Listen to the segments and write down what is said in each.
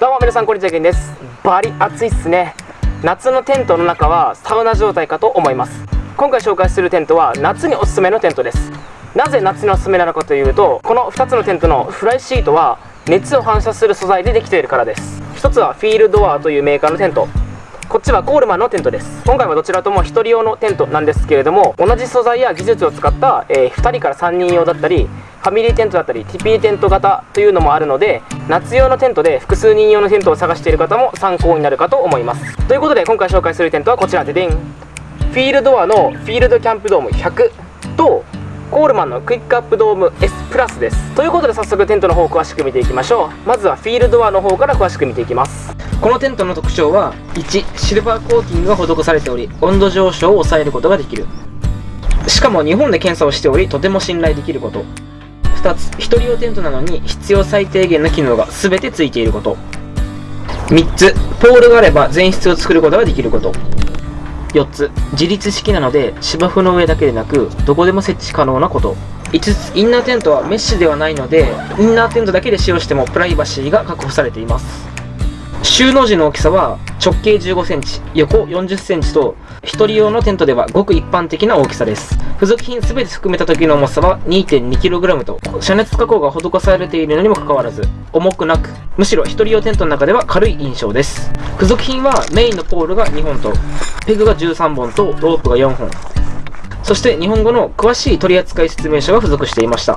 どうも皆さんこんにちはけんです。バリ暑いっすね。夏のテントの中はサウナ状態かと思います。今回紹介するテントは夏におすすめのテントです。なぜ夏におすすめなのかというとこの2つのテントのフライシートは熱を反射する素材でできているからです。1つはフィールドアというメーカーのテント。こっちはコールマンのテントです。今回はどちらとも1人用のテントなんですけれども同じ素材や技術を使った、えー、2人から3人用だったりファミリーテントだったり TP テント型というのもあるので夏用のテントで複数人用のテントを探している方も参考になるかと思います。ということで今回紹介するテントはこちらででん。フィールドアのフィールドキャンプドーム100とコールマンのクイックアップドーム S プラスです。ということで早速テントの方を詳しく見ていきましょう。まずはフィールドアの方から詳しく見ていきます。このテントの特徴は1シルバーコーティングが施されており温度上昇を抑えることができる。しかも日本で検査をしておりとても信頼できること。2つ1人用テントなのに必要最低限の機能が全てついていること。3つポールがあれば全室を作ることができること。4つ自立式なので芝生の上だけでなくどこでも設置可能なこと。5つインナーテントはメッシュではないのでインナーテントだけで使用してもプライバシーが確保されています。収納時の大きさは直径15センチ、横40センチと、1人用のテントではごく一般的な大きさです。付属品すべて含めた時の重さは 2.2kg と、遮熱加工が施されているのにもかかわらず、重くなく、むしろ1人用テントの中では軽い印象です。付属品はメインのポールが2本と、ペグが13本と、ロープが4本。そして日本語の詳しい取扱説明書が付属していました。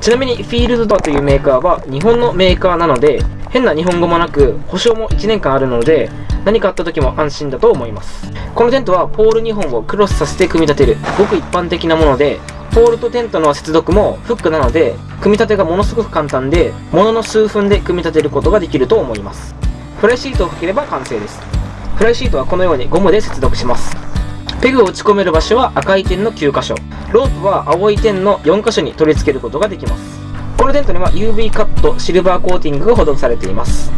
ちなみにフィールドドアというメーカーは日本のメーカーなので、変な日本語もなく、保証も1年間あるので、何かあった時も安心だと思います。このテントはポール2本をクロスさせて組み立てる、ごく一般的なもので、ポールとテントの接続もフックなので、組み立てがものすごく簡単で、ものの数分で組み立てることができると思います。フライシートをかければ完成です。フライシートはこのようにゴムで接続します。ペグを打ち込める場所は赤い点の9箇所。ロープは青い点の4箇所に取り付けることができます。このテントには UV カットシルバーコーティングが施されています。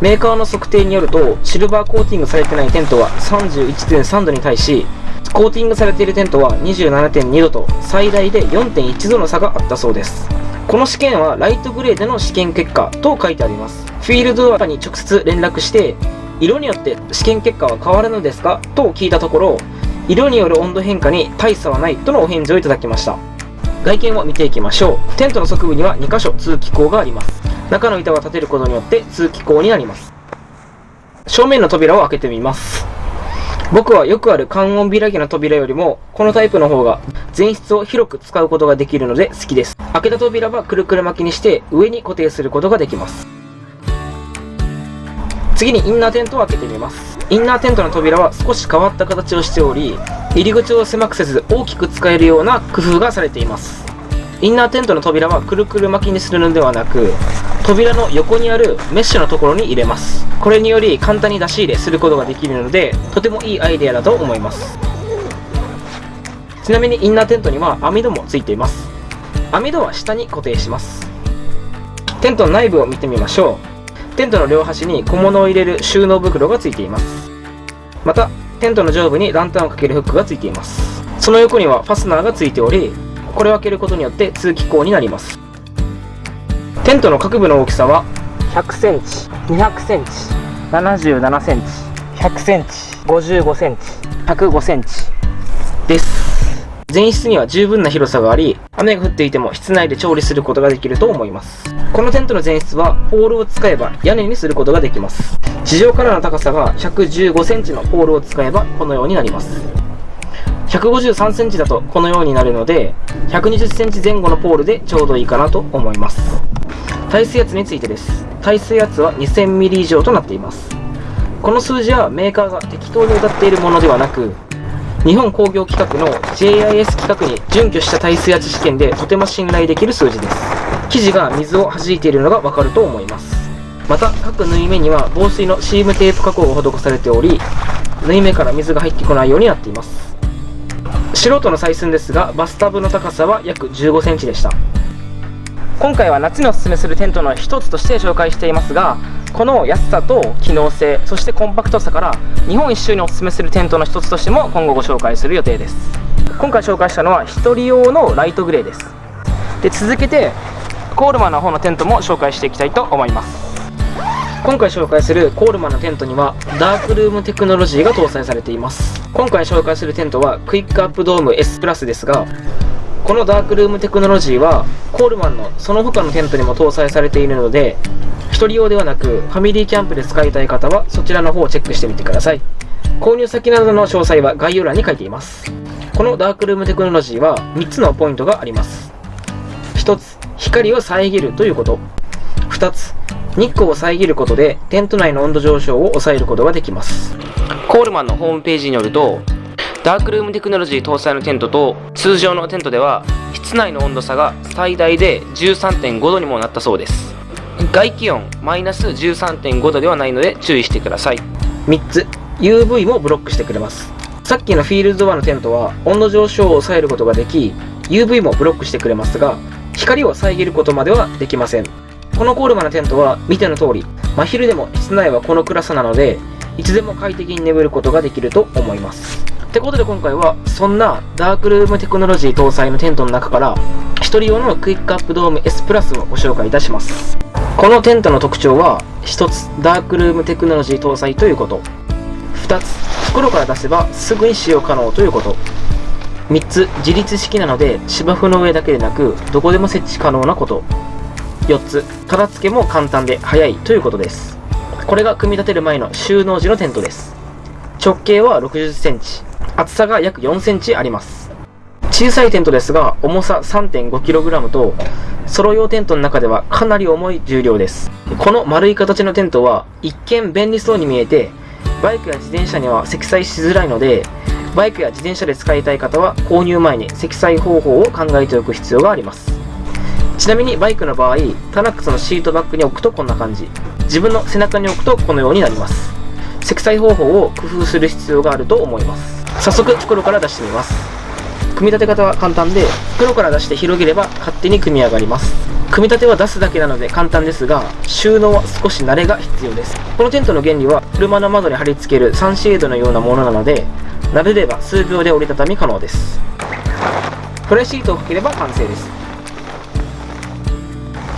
メーカーの測定によると、シルバーコーティングされてないテントは31.3度に対し、コーティングされているテントは27.2度と最大で4.1度の差があったそうです。この試験はライトグレーでの試験結果と書いてあります。フィールドアに直接連絡して、色によって試験結果は変わるのですかと聞いたところ、色による温度変化に大差はないとのお返事をいただきました。外見を見ていきましょう。テントの側部には2箇所通気口があります。中の板を立てることによって通気口になります。正面の扉を開けてみます。僕はよくある観音開きの扉よりもこのタイプの方が前室を広く使うことができるので好きです。開けた扉はくるくる巻きにして上に固定することができます。次にインナーテントを開けてみます。インナーテントの扉は少し変わった形をしており入り口を狭くせず大きく使えるような工夫がされています。インナーテントの扉はくるくる巻きにするのではなく扉の横にあるメッシュのところに入れます。これにより簡単に出し入れすることができるのでとてもいいアイデアだと思います。ちなみにインナーテントには網戸もついています。網戸は下に固定します。テントの内部を見てみましょう。テントの両端に小物を入れる収納袋がついています。またテントの上部にランタンをかけるフックがついています。その横にはファスナーがついておりこれを開けることによって通気口になります。テントの各部の大きさは100センチ200センチ77センチ100センチ55センチ105センチです。前室には十分な広さがあり、雨が降っていても室内で調理することができると思います。このテントの前室は、ポールを使えば屋根にすることができます。地上からの高さが115センチのポールを使えばこのようになります。153センチだとこのようになるので、120センチ前後のポールでちょうどいいかなと思います。耐水圧についてです。耐水圧は2000ミリ以上となっています。この数字はメーカーが適当に歌っているものではなく、日本工業規格の JIS 規格に準拠した耐水圧試験でとても信頼できる数字です生地が水を弾いているのがわかると思います。また各縫い目には防水のシームテープ加工が施されており縫い目から水が入ってこないようになっています。素人の採寸ですがバスタブの高さは約15センチでした。今回は夏におすすめするテントの一つとして紹介していますがこの安さと機能性そしてコンパクトさから日本一周におすすめするテントの一つとしても今後ご紹介する予定です。今回紹介したのは1人用のライトグレーです。で続けてコールマンの方のテントも紹介していきたいと思います。今回紹介するコールマンのテントにはダークルームテクノロジーが搭載されています。今回紹介するテントはクイックアップドーム S プラスですがこのダークルームテクノロジーはコールマンのその他のテントにも搭載されているので1人用ではなくファミリーキャンプで使いたい方はそちらの方をチェックしてみてください。購入先などの詳細は概要欄に書いています。このダークルームテクノロジーは3つのポイントがあります。光を遮るということ。2つ。日光を遮ることでテント内の温度上昇を抑えることができます。コールマンのホームページによるとダークルームテクノロジー搭載のテントと通常のテントでは室内の温度差が最大で13.5度にもなったそうです。外気温マイナス13.5度ではないので注意してください。3つ。UV もブロックしてくれます。さっきのフィールドドアのテントは温度上昇を抑えることができ UV もブロックしてくれますが光を遮ることまではできません。このコールマのテントは見ての通り真昼でも室内はこの暗さなのでいつでも快適に眠ることができると思います。ってことで今回はそんなダークルームテクノロジー搭載のテントの中から1人用のクイックアップドーム S プラスをご紹介いたします。このテントの特徴は1つダークルームテクノロジー搭載ということ。2つ袋から出せばすぐに使用可能ということ。3つ自立式なので芝生の上だけでなくどこでも設置可能なこと。4つ片付けも簡単で早いということです。これが組み立てる前の収納時のテントです。直径は6 0センチ。厚さが約4センチあります。小さいテントですが重さ 3.5kg とソロ用テントの中ではかなり重い重量です。この丸い形のテントは一見便利そうに見えてバイクや自転車には積載しづらいのでバイクや自転車で使いたい方は購入前に積載方法を考えておく必要があります。ちなみにバイクの場合タナックスのシートバッグに置くとこんな感じ。自分の背中に置くとこのようになります。積載方法を工夫する必要があると思います。早速袋から出してみます。組み立て方は簡単で袋から出して広げれば勝手に組み上がります。組み立ては出すだけなので簡単ですが収納は少し慣れが必要です。このテントの原理は車の窓に貼り付けるサンシェードのようなものなので慣れれば数秒で折りたたみ可能です。フライシートをかければ完成です。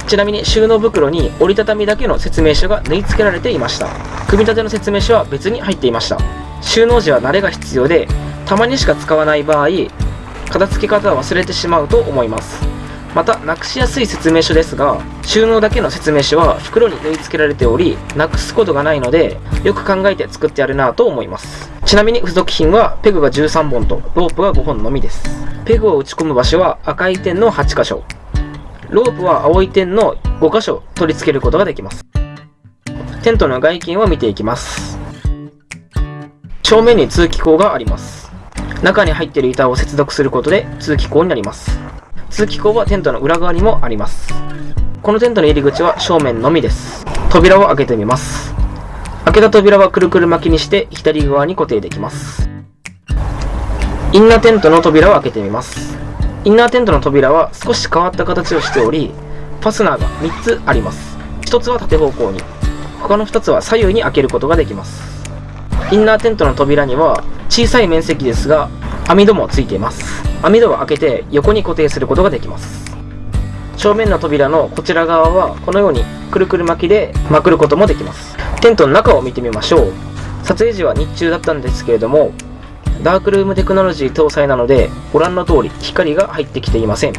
ちなみに収納袋に折りたたみだけの説明書が縫い付けられていました。組み立ての説明書は別に入っていました。収納時は慣れが必要でたまにしか使わない場合片付け方を忘れてしまうと思います。またなくしやすい説明書ですが収納だけの説明書は袋に縫い付けられておりなくすことがないのでよく考えて作ってあるなと思います。ちなみに付属品はペグが13本とロープが5本のみです。ペグを打ち込む場所は赤い点の8箇所。ロープは青い点の5箇所取り付けることができます。テントの外見を見ていきます。正面に通気口があります。中に入っている板を接続することで通気口になります。通気口はテントの裏側にもあります。このテントの入り口は正面のみです。扉を開けてみます。開けた扉はくるくる巻きにして左側に固定できます。インナーテントの扉を開けてみます。インナーテントの扉は少し変わった形をしておりファスナーが3つあります。1つは縦方向に。他の2つは左右に開けることができます。インナーテントの扉には小さい面積ですが網戸もついています。網戸を開けて横に固定することができます。正面の扉のこちら側はこのようにくるくる巻きでまくることもできます。テントの中を見てみましょう。撮影時は日中だったんですけれどもダークルームテクノロジー搭載なのでご覧の通り光が入ってきていません。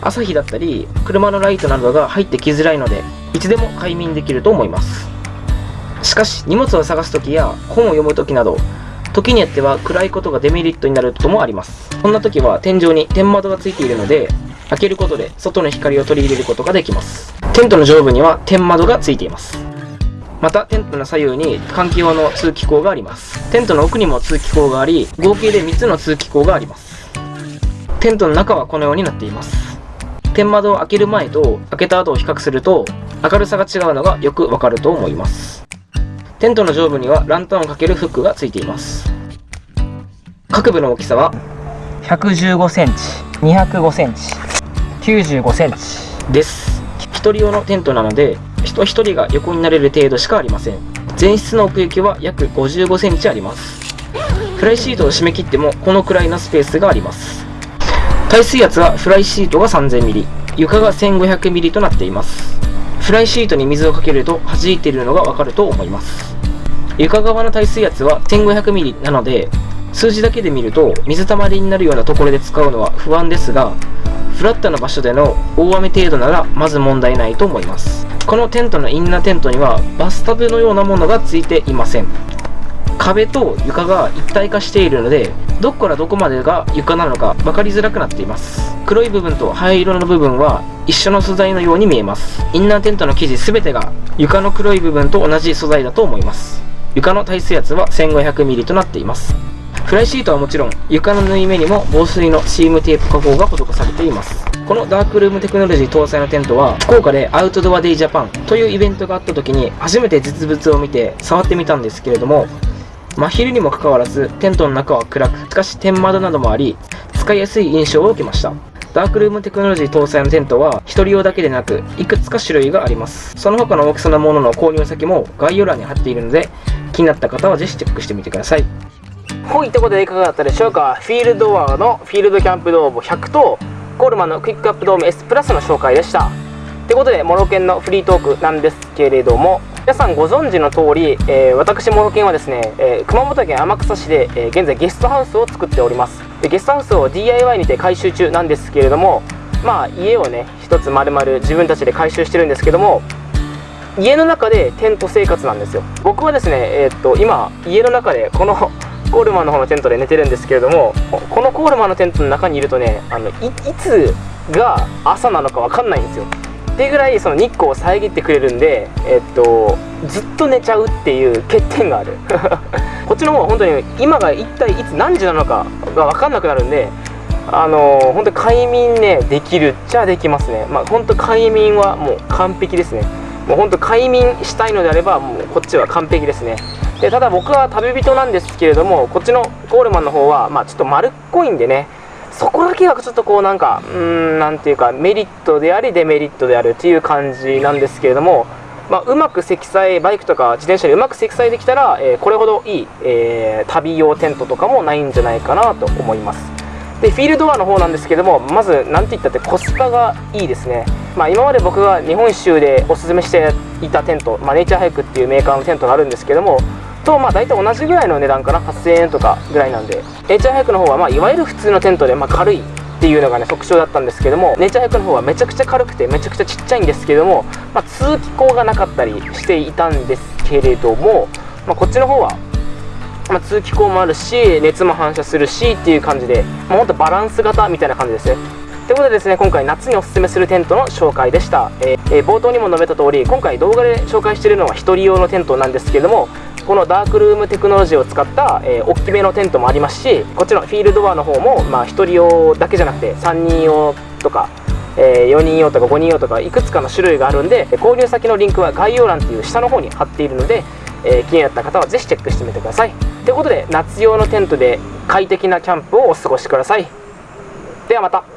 朝日だったり車のライトなどが入ってきづらいのでいつでも快眠できると思います。しかし荷物を探す時や本を読む時など時によっては暗いことがデメリットになることもあります。そんな時は天井に天窓がついているので開けることで外の光を取り入れることができます。テントの上部には天窓がついています。またテントの左右に換気用の通気口があります。テントの奥にも通気口があり合計で3つの通気口があります。テントの中はこのようになっています。天窓を開ける前と開けた後を比較すると明るさが違うのがよくわかると思います。テントの上部にはランタンをかけるフックがついています。各部の大きさは？115センチ205センチ95センチ。です。1人用のテントなので人1人が横になれる程度しかありません。前室の奥行きは約55センチあります。フライシートを締め切ってもこのくらいのスペースがあります。耐水圧はフライシートが 3000mm 床が 1500mm となっています。フライシートに水をかけると弾いているのがわかると思います。床側の耐水圧は 1500ml なので数字だけで見ると水たまりになるようなところで使うのは不安ですがフラットな場所での大雨程度ならまず問題ないと思います。このテントのインナーテントにはバスタブのようなものがついていません。壁と床が一体化しているのでどこからどこまでが床なのか分かりづらくなっています。黒い部分と灰色の部分は一緒の素材のように見えます。インナーテントの生地全てが床の黒い部分と同じ素材だと思います。床の耐水圧は 1500mm となっています。フライシートはもちろん床の縫い目にも防水のシームテープ加工が施されています。このダークルームテクノロジー搭載のテントは福岡でアウトドアデイジャパンというイベントがあった時に初めて実物を見て触ってみたんですけれども真昼にもかかわらずテントの中は暗くしかし天窓などもあり使いやすい印象を受けました。ダークルームテクノロジー搭載のテントは1人用だけでなくいくつか種類があります。その他の大きさのものの購入先も概要欄に貼っているので気になった方はぜひチェックしてみてください。はいということでいかがだったでしょうか？フィールドワーのフィールドキャンプドーム100とコールマンのクイックアップドーム S プラスの紹介でした。ということでモロケンのフリートークなんですけれども皆さんご存知の通り、えー、私モロケンはですね、えー、熊本県天草市で、えー、現在ゲストハウスを作っております。でゲストハウスを DIY にて改修中なんですけれどもまあ家をね一つ丸々自分たちで改修してるんですけども家の中でテント生活なんですよ。僕はですねえー、っと今家の中でこのコールマンの方のテントで寝てるんですけれどもこのコールマンのテントの中にいるとねあのいつが朝なのか分かんないんですよ。ってぐらいその日光を遮ってくれるんで、えっと、ずっと寝ちゃうっていう欠点がある。こっちの方は本当に今が一体いつ何時なのかが分かんなくなるんであのー、本当快眠ねできるっちゃできますね。まあ本当快眠はもう完璧ですね。もう本当快眠したいのであればもうこっちは完璧ですね。でただ僕は旅人なんですけれどもこっちのコールマンの方はまあちょっと丸っこいんでねそこだけがちょっとこうなんかうーんなんていうかメリットでありデメリットであるっていう感じなんですけれども、まあ、うまく積載バイクとか自転車でうまく積載できたら、えー、これほどいい、えー、旅用テントとかもないんじゃないかなと思います。でフィールドアの方なんですけどもまず何て言ったってコスパがいいですね、まあ、今まで僕が日本一周でおすすめしていたテント、まあ、ネイチャーハイクっていうメーカーのテントがあるんですけどもとまあ大体同じぐらいの値段かな。8000円とかぐらいなんで。ネイチャーハイクの方はまあいわゆる普通のテントでまあ軽いっていうのがね特徴だったんですけどもネイチャーハイクの方はめちゃくちゃ軽くてめちゃくちゃちっちゃいんですけども、まあ、通気口がなかったりしていたんですけれども、まあ、こっちの方はまあ、通気口もあるし熱も反射するしっていう感じで、まあ、ほんとバランス型みたいな感じですね。ということでですね今回夏におすすめするテントの紹介でした、えー、えー、冒頭にも述べた通り今回動画で紹介しているのは1人用のテントなんですけどもこのダークルームテクノロジーを使った、えー、大きめのテントもありますしこっちのフィールドバーの方も、まあ、1人用だけじゃなくて3人用とか、えー、4人用とか5人用とかいくつかの種類があるんで購入先のリンクは概要欄っていう下の方に貼っているので、えー、気になった方はぜひチェックしてみてください。ということで夏用のテントで快適なキャンプをお過ごしください。ではまた。